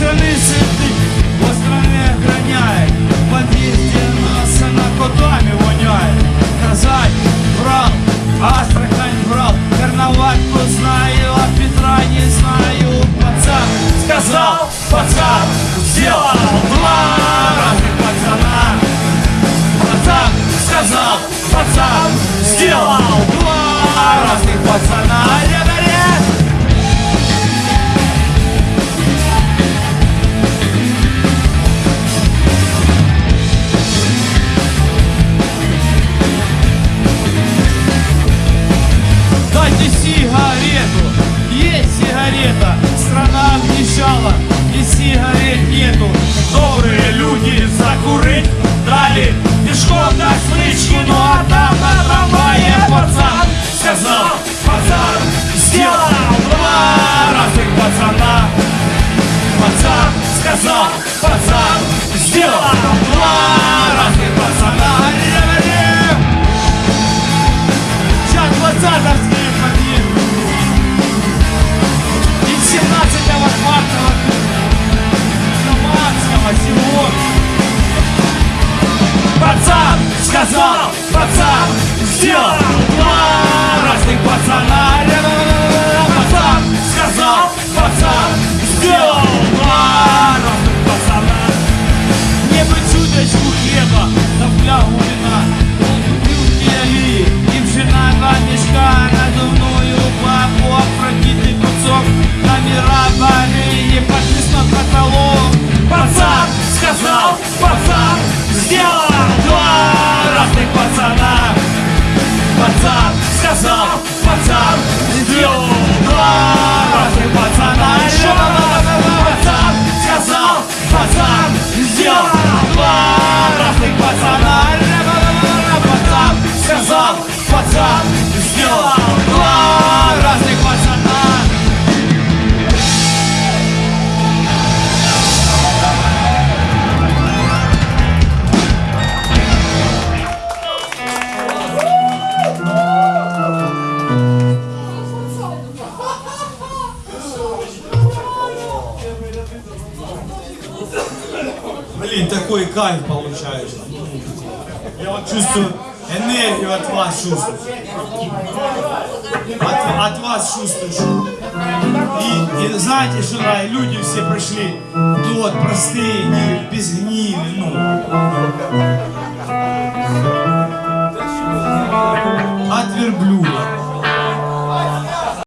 solicit сказал, пацан, сделал пацана Пацан сказал, пацан сделал два раза пацана Еще раз пацан сказал, пацан сделал два раза пацана Пацан сказал, пацан Блин, такой кайф получаешь. Я вот чувствую энергию от вас чувствую. От, от вас чувствую. И, и знаете, что да, люди все пришли. Ну тот простые, не, без гнили, ну. От верблюда.